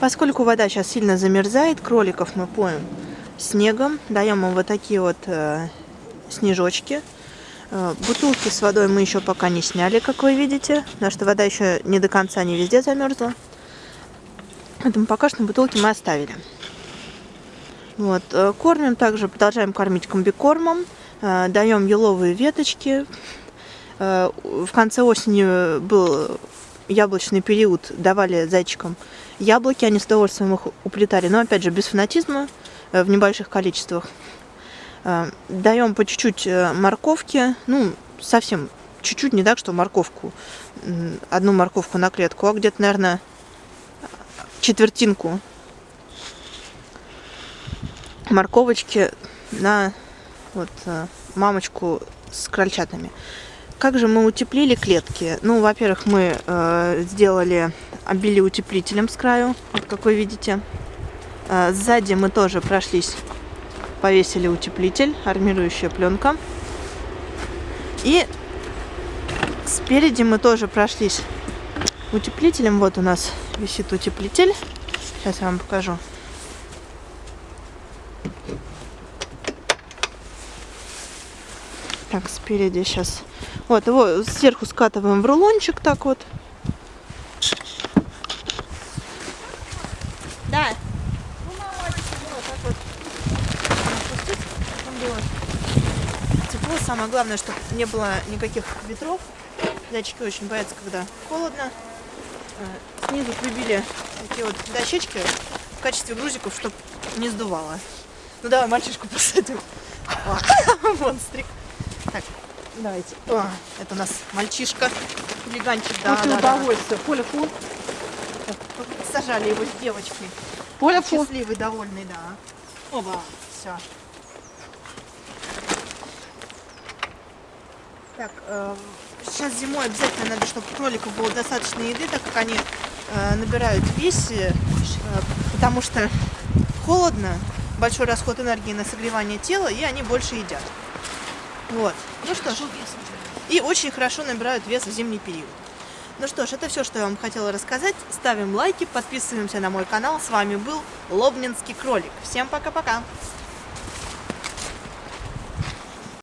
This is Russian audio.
Поскольку вода сейчас сильно замерзает, кроликов мы поем снегом. Даем им вот такие вот э, снежочки. Э, бутылки с водой мы еще пока не сняли, как вы видите, потому что вода еще не до конца не везде замерзла. Поэтому пока что бутылки мы оставили. Вот, э, кормим также, продолжаем кормить комбикормом, э, даем еловые веточки. В конце осени был яблочный период, давали зайчикам яблоки, они с удовольствием их уплетали, но опять же без фанатизма, в небольших количествах. Даем по чуть-чуть морковки, ну, совсем чуть-чуть, не так, что морковку, одну морковку на клетку, а где-то, наверное, четвертинку морковочки на вот э, мамочку с крольчатами. Как же мы утеплили клетки? Ну, во-первых, мы э, сделали, обили утеплителем с краю, вот как вы видите. Э, сзади мы тоже прошлись, повесили утеплитель, армирующая пленка. И спереди мы тоже прошлись утеплителем. Вот у нас висит утеплитель. Сейчас я вам покажу. Так, спереди сейчас. Вот, его сверху скатываем в рулончик так вот. Да. Тепло. Самое главное, чтобы не было никаких ветров. Зайчики очень боятся, когда холодно. Э, снизу прибили такие вот дощечки в качестве грузиков, чтобы не сдувало. Ну давай мальчишку посадим. Монстрик. Так, давайте. О, это у нас мальчишка, хулиганчик. Да, После да, удовольствия. Да. Поля фу. Сажали его с девочкой. Поля фу. Счастливый, довольный, да. Оба, все. Так, э, сейчас зимой обязательно надо, чтобы кроликов было достаточно еды, так как они э, набирают вес, э, потому что холодно, большой расход энергии на согревание тела, и они больше едят. Вот. Ну что ж. И очень хорошо набирают вес в зимний период. Ну что ж, это все, что я вам хотела рассказать. Ставим лайки, подписываемся на мой канал. С вами был Лобнинский кролик. Всем пока-пока!